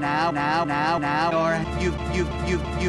now, now, now, now, or you, you, you, you.